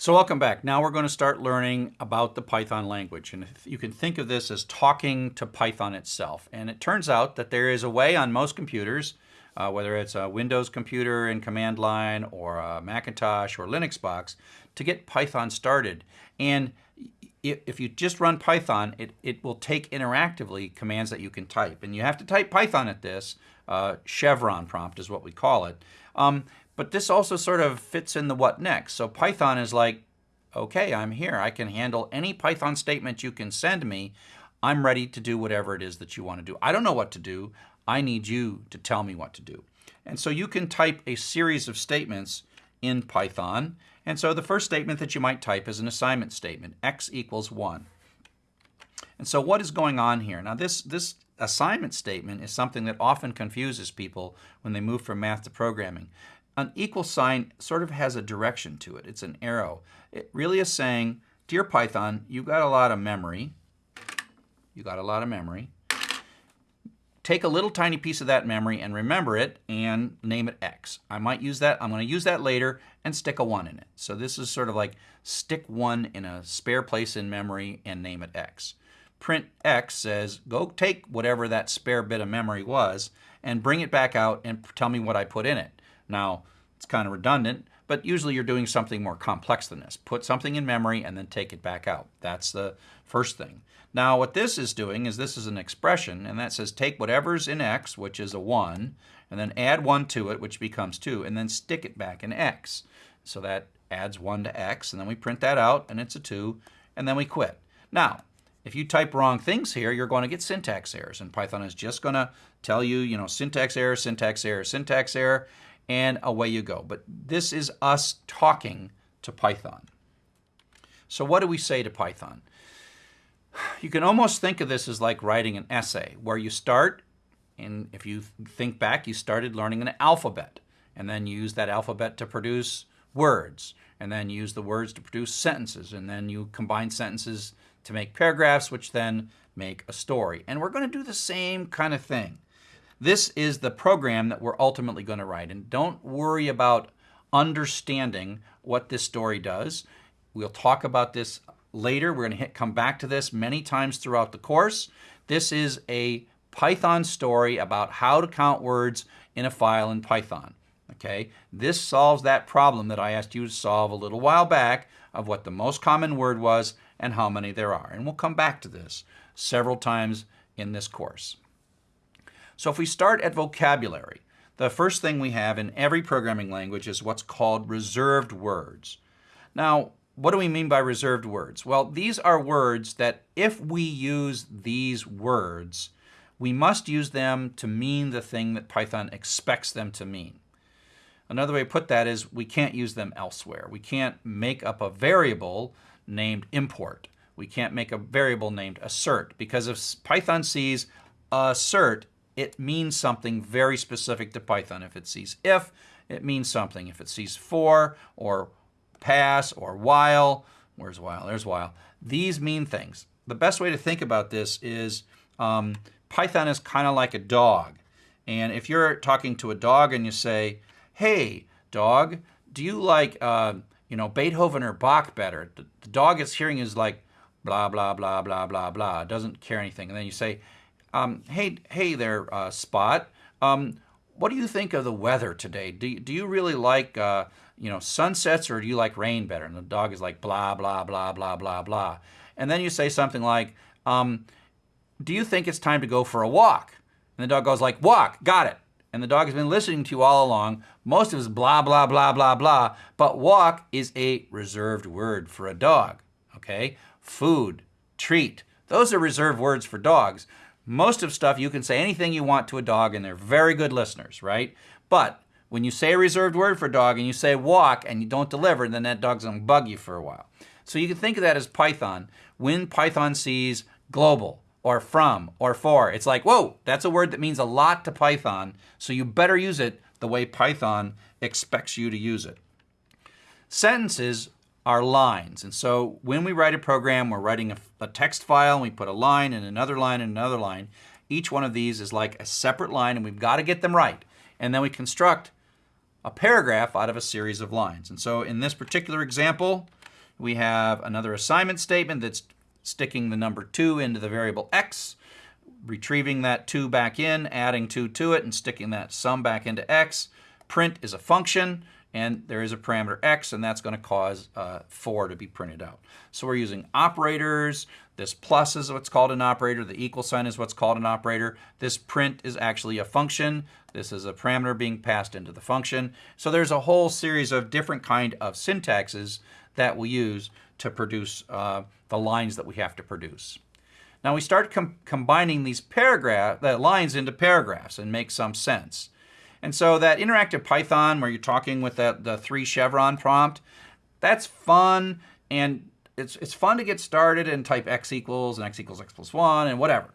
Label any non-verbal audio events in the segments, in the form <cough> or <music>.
So welcome back. Now we're going to start learning about the Python language. And you can think of this as talking to Python itself. And it turns out that there is a way on most computers, uh, whether it's a Windows computer in command line or a Macintosh or Linux box, to get Python started. And if you just run Python, it, it will take interactively commands that you can type. And you have to type Python at this. Uh, chevron prompt is what we call it. Um, but this also sort of fits in the what next. So Python is like, okay, I'm here. I can handle any Python statement you can send me. I'm ready to do whatever it is that you want to do. I don't know what to do. I need you to tell me what to do. And so you can type a series of statements in Python. And so the first statement that you might type is an assignment statement, x equals 1. And so what is going on here? Now this, this assignment statement is something that often confuses people when they move from math to programming. An equal sign sort of has a direction to it. It's an arrow. It really is saying, Dear Python, you got a lot of memory. You got a lot of memory. Take a little tiny piece of that memory and remember it and name it X. I might use that. I'm going to use that later and stick a 1 in it. So this is sort of like stick 1 in a spare place in memory and name it X. Print X says, go take whatever that spare bit of memory was and bring it back out and tell me what I put in it. Now, it's kind of redundant, but usually you're doing something more complex than this. Put something in memory and then take it back out. That's the first thing. Now, what this is doing is this is an expression, and that says take whatever's in x, which is a 1, and then add 1 to it, which becomes 2, and then stick it back in x. So that adds 1 to x, and then we print that out, and it's a 2, and then we quit. Now, if you type wrong things here, you're going to get syntax errors, and Python is just going to tell you, you know, syntax error, syntax error, syntax error, and away you go. But this is us talking to Python. So what do we say to Python? You can almost think of this as like writing an essay, where you start, and if you think back, you started learning an alphabet, and then you use that alphabet to produce words, and then use the words to produce sentences, and then you combine sentences to make paragraphs, which then make a story. And we're going to do the same kind of thing. This is the program that we're ultimately going to write. And don't worry about understanding what this story does. We'll talk about this later. We're going to hit, come back to this many times throughout the course. This is a Python story about how to count words in a file in Python. Okay, this solves that problem that I asked you to solve a little while back of what the most common word was and how many there are. And we'll come back to this several times in this course. So if we start at vocabulary, the first thing we have in every programming language is what's called reserved words. Now, what do we mean by reserved words? Well, these are words that if we use these words, we must use them to mean the thing that Python expects them to mean. Another way to put that is we can't use them elsewhere. We can't make up a variable named import. We can't make a variable named assert because if Python sees assert it means something very specific to Python. If it sees if, it means something. If it sees for or pass or while, where's while? There's while. These mean things. The best way to think about this is um, Python is kind of like a dog. And if you're talking to a dog and you say, hey, dog, do you like, uh, you know, Beethoven or Bach better? The, the dog is hearing is like, blah, blah, blah, blah, blah, blah. Doesn't care anything. And then you say, um, hey, hey there, uh, Spot. Um, what do you think of the weather today? Do, do you really like, uh, you know, sunsets or do you like rain better? And the dog is like, blah, blah, blah, blah, blah, blah. And then you say something like, um, do you think it's time to go for a walk? And the dog goes like, walk, got it. And the dog has been listening to you all along. Most of it is blah, blah, blah, blah, blah. But walk is a reserved word for a dog, okay? Food, treat, those are reserved words for dogs. Most of stuff, you can say anything you want to a dog, and they're very good listeners, right? But when you say a reserved word for dog and you say walk and you don't deliver, then that dog's going to bug you for a while. So you can think of that as Python. When Python sees global or from or for, it's like, whoa, that's a word that means a lot to Python, so you better use it the way Python expects you to use it. Sentences are lines. And so when we write a program, we're writing a, a, text file, and we put a line and another line and another line. Each one of these is like a separate line, and we've got to get them right. And then we construct a paragraph out of a series of lines. And so in this particular example, We have another assignment statement that's sticking the number 2 into the variable x, retrieving that 2 back in, adding 2 to it, and sticking that sum back into x. Print is a function, and there is a parameter x, and that's going to cause uh, 4 to be printed out. So we're using operators. This plus is what's called an operator. The equal sign is what's called an operator. This print is actually a function. This is a parameter being passed into the function. So there's a whole series of different kind of syntaxes that we use to produce uh, the lines that we have to produce. Now we start com combining these paragraph, the lines into paragraphs and make some sense. And so that interactive Python where you're talking with that, the three chevron prompt, that's fun and it's, it's fun to get started and type x equals and x equals x plus 1 and whatever.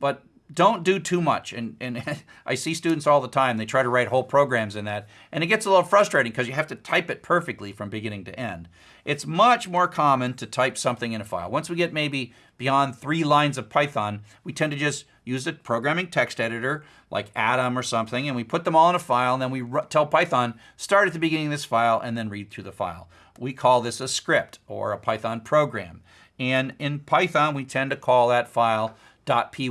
But don't do too much. And, and <laughs> I see students all the time, they try to write whole programs in that, and it gets a little frustrating because you have to type it perfectly from beginning to end. It's much more common to type something in a file. Once we get maybe beyond three lines of Python, we tend to just use a programming text editor like Atom or something, and we put them all in a file, and then we tell Python, start at the beginning of this file and then read through the file. We call this a script or a Python program. And in Python, we tend to call that file .py.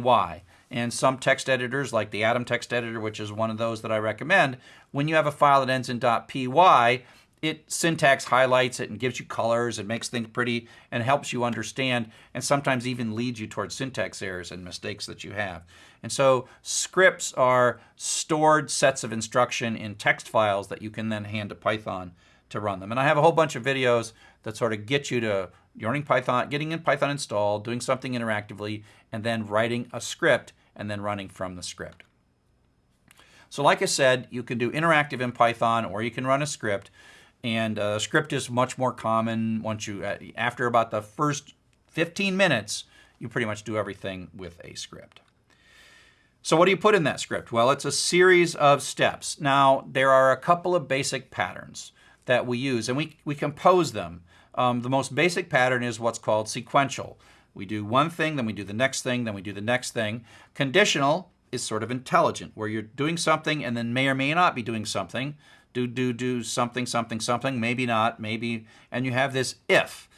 And some text editors, like the Atom text editor, which is one of those that I recommend, when you have a file that ends in .py, it syntax highlights it and gives you colors and makes things pretty and helps you understand and sometimes even leads you towards syntax errors and mistakes that you have. And so scripts are stored sets of instruction in text files that you can then hand to Python to run them. And I have a whole bunch of videos that sort of get you to learning Python, getting in Python installed, doing something interactively, and then writing a script and then running from the script. So like I said, you can do interactive in Python or you can run a script. And a script is much more common once you, uh, after about the first 15 minutes, you pretty much do everything with a script. So what do you put in that script? Well, it's a series of steps. Now, there are a couple of basic patterns that we use, and we, we compose them. Um, the most basic pattern is what's called sequential. We do one thing, then we do the next thing, then we do the next thing. Conditional is sort of intelligent, where you're doing something and then may or may not be doing something. Do, do, do something, something, something, maybe not, maybe, and you have this if.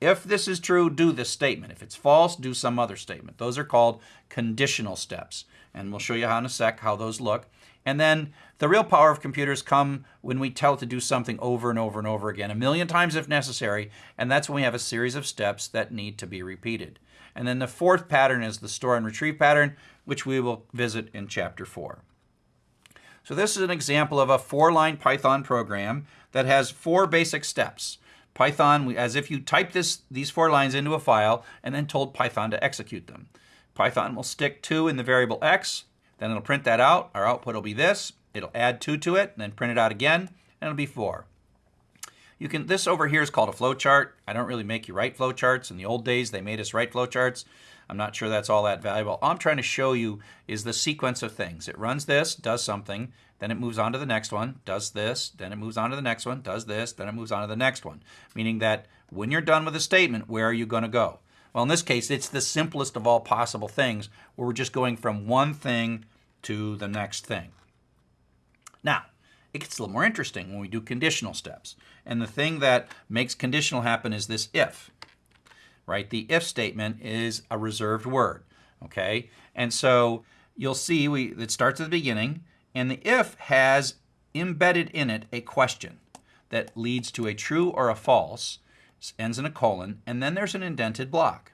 If this is true, do this statement. If it's false, do some other statement. Those are called conditional steps. And we'll show you how in a sec how those look. And then the real power of computers come when we tell it to do something over and over and over again, a million times if necessary, and that's when we have a series of steps that need to be repeated. And then the fourth pattern is the store and retrieve pattern, which we will visit in chapter 4. So this is an example of a four-line Python program that has four basic steps. Python, as if you type this, these four lines into a file and then told Python to execute them. Python will stick 2 in the variable x, then it'll print that out. Our output will be this. It'll add 2 to it, and then print it out again, and it'll be 4. You can, this over here is called a flowchart. I don't really make you write flowcharts. In the old days, they made us write flowcharts. I'm not sure that's all that valuable. All I'm trying to show you is the sequence of things. It runs this, does something, then it moves on to the next one, does this, then it moves on to the next one, does this, then it moves on to the next one. Meaning that when you're done with a statement, where are you going to go? Well, in this case, it's the simplest of all possible things where we're just going from one thing to the next thing. Now, it gets a little more interesting when we do conditional steps. And the thing that makes conditional happen is this if, right? The if statement is a reserved word, okay? And so you'll see we it starts at the beginning, and the if has embedded in it a question that leads to a true or a false, ends in a colon, and then there's an indented block.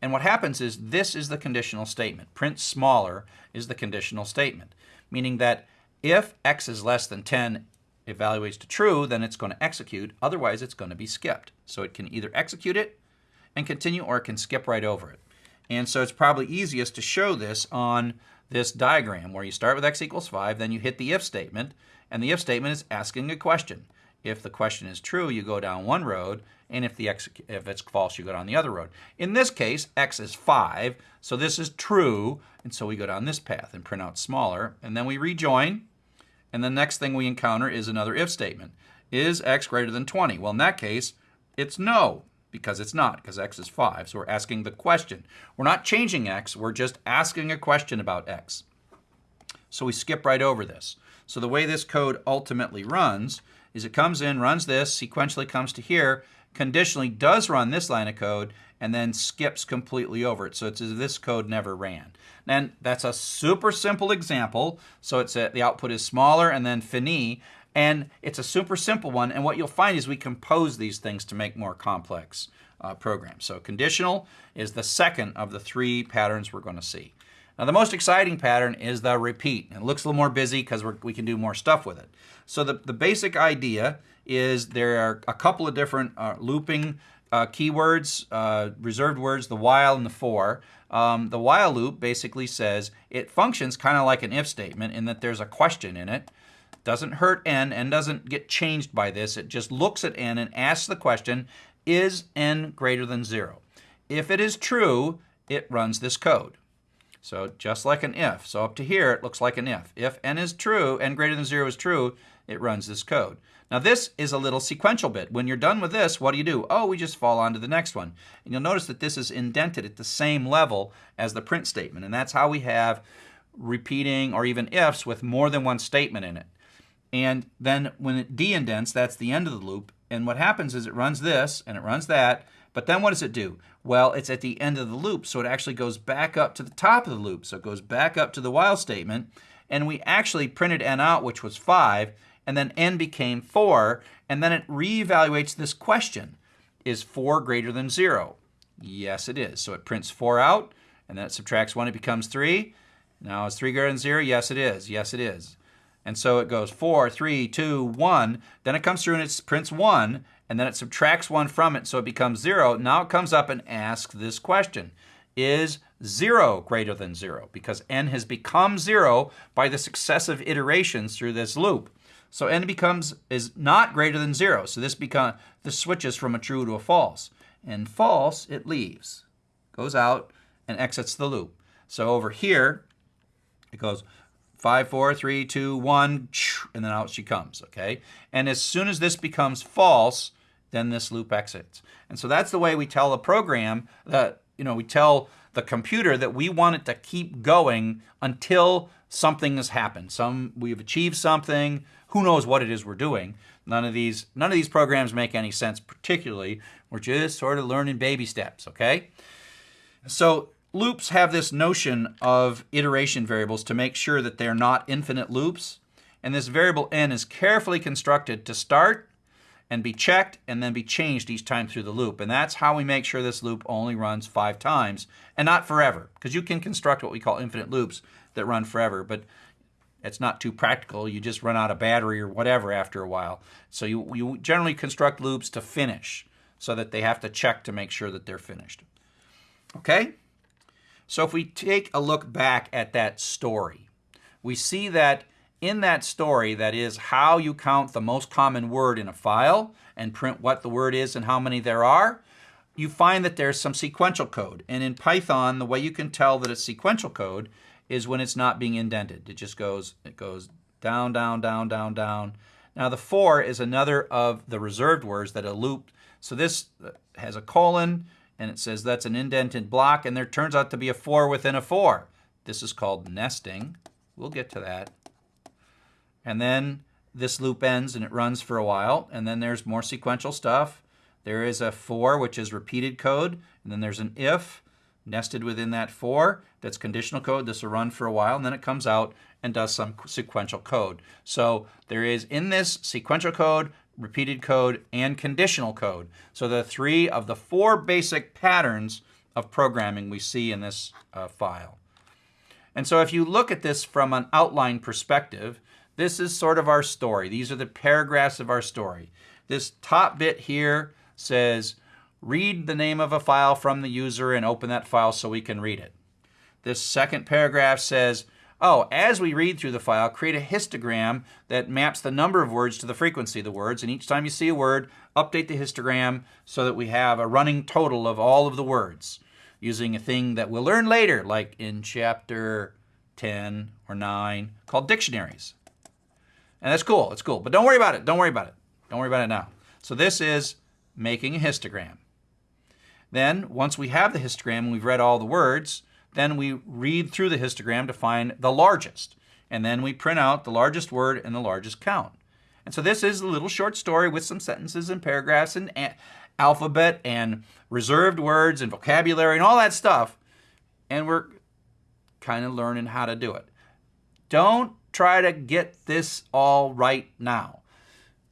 And what happens is this is the conditional statement. Print smaller is the conditional statement, meaning that if x is less than 10 evaluates to true, then it's going to execute. Otherwise, it's going to be skipped. So it can either execute it and continue or it can skip right over it. And so it's probably easiest to show this on this diagram where you start with x equals 5, then you hit the if statement, and the if statement is asking a question. If the question is true, you go down one road, and if, the x, if it's false, you go down the other road. In this case, x is 5, so this is true, and so we go down this path and print out smaller, and then we rejoin, and the next thing we encounter is another if statement. Is x greater than 20? Well, in that case, it's no, because it's not, because x is 5. So we're asking the question. We're not changing x, we're just asking a question about x. So we skip right over this. So the way this code ultimately runs is it comes in, runs this, sequentially comes to here, conditionally does run this line of code and then skips completely over it. So it's as this code never ran. And that's a super simple example. So it's a, the output is smaller and then fini. And it's a super simple one. And what you'll find is we compose these things to make more complex uh, programs. So conditional is the second of the three patterns we're going to see. Now the most exciting pattern is the repeat. It looks a little more busy because we can do more stuff with it. So the, the basic idea is there are a couple of different uh, looping uh, keywords, uh, reserved words, the while and the for. Um, the while loop basically says it functions kind of like an if statement in that there's a question in it. Doesn't hurt n, n doesn't get changed by this. It just looks at n and asks the question, is n greater than 0? If it is true, it runs this code. So just like an if. So up to here, it looks like an if. If n is true, n greater than 0 is true, it runs this code. Now this is a little sequential bit. When you're done with this, what do you do? Oh, we just fall on to the next one. And you'll notice that this is indented at the same level as the print statement. And that's how we have repeating or even ifs with more than one statement in it. And then when it de-indents, that's the end of the loop. And what happens is it runs this and it runs that. But then what does it do? Well, it's at the end of the loop, so it actually goes back up to the top of the loop. So it goes back up to the while statement. And we actually printed n out, which was 5 and then n became 4, and then it reevaluates this question. Is 4 greater than 0? Yes, it is. So it prints 4 out, and then it subtracts 1, it becomes 3. Now is 3 greater than 0? Yes, it is. Yes, it is. And so it goes 4, 3, 2, 1. Then it comes through and it prints 1, and then it subtracts 1 from it, so it becomes 0. Now it comes up and asks this question. Is 0 greater than 0? Because n has become 0 by the successive iterations through this loop. So n becomes is not greater than zero. So this become this switches from a true to a false. And false, it leaves, goes out and exits the loop. So over here, it goes five, four, three, two, one, and then out she comes. Okay. And as soon as this becomes false, then this loop exits. And so that's the way we tell the program that you know we tell the computer that we want it to keep going until something has happened. Some we've achieved something who knows what it is we're doing. None of these none of these programs make any sense particularly. We're just sort of learning baby steps, okay? So loops have this notion of iteration variables to make sure that they're not infinite loops. And this variable n is carefully constructed to start and be checked and then be changed each time through the loop. And that's how we make sure this loop only runs five times and not forever. Because you can construct what we call infinite loops that run forever. But it's not too practical. You just run out of battery or whatever after a while. So you, you generally construct loops to finish so that they have to check to make sure that they're finished. Okay? So if we take a look back at that story, we see that in that story, that is how you count the most common word in a file and print what the word is and how many there are, you find that there's some sequential code. And in Python, the way you can tell that it's sequential code is when it's not being indented. It just goes, it goes down, down, down, down, down. Now the for is another of the reserved words that are looped. So this has a colon and it says that's an indented block and there turns out to be a for within a for. This is called nesting. We'll get to that. And then this loop ends and it runs for a while and then there's more sequential stuff. There is a for which is repeated code and then there's an if nested within that for. That's conditional code. This will run for a while, and then it comes out and does some sequential code. So there is in this sequential code, repeated code, and conditional code. So the three of the four basic patterns of programming we see in this uh, file. And so if you look at this from an outline perspective, this is sort of our story. These are the paragraphs of our story. This top bit here says read the name of a file from the user and open that file so we can read it. This second paragraph says, oh, as we read through the file, create a histogram that maps the number of words to the frequency of the words. And each time you see a word, update the histogram so that we have a running total of all of the words using a thing that we'll learn later, like in chapter 10 or 9, called dictionaries. And that's cool, it's cool. But don't worry about it, don't worry about it. Don't worry about it now. So this is making a histogram. Then, once we have the histogram and we've read all the words, then we read through the histogram to find the largest. And then we print out the largest word and the largest count. And so this is a little short story with some sentences and paragraphs and alphabet and reserved words and vocabulary and all that stuff. And we're kind of learning how to do it. Don't try to get this all right now.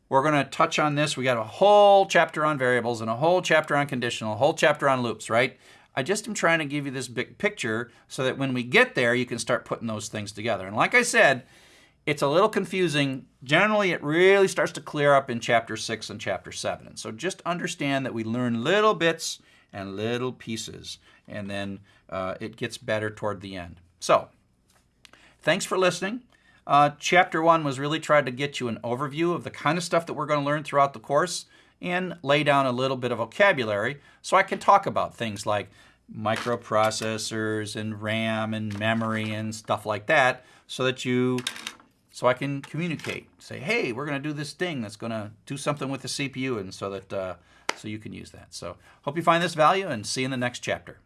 We're going to touch on this. We got a whole chapter on variables and a whole chapter on conditional, a whole chapter on loops, right? I just am trying to give you this big picture so that when we get there, you can start putting those things together. And like I said, it's a little confusing. Generally, it really starts to clear up in chapter 6 and chapter 7. And so just understand that we learn little bits and little pieces, and then uh, it gets better toward the end. So, thanks for listening. Uh, chapter 1 was really trying to get you an overview of the kind of stuff that we're going to learn throughout the course and lay down a little bit of vocabulary so I can talk about things like microprocessors and RAM and memory and stuff like that so that you so I can communicate. Say, hey, we're going to do this thing that's going to do something with the CPU, and so that uh, so you can use that. So hope you find this value, and see you in the next chapter.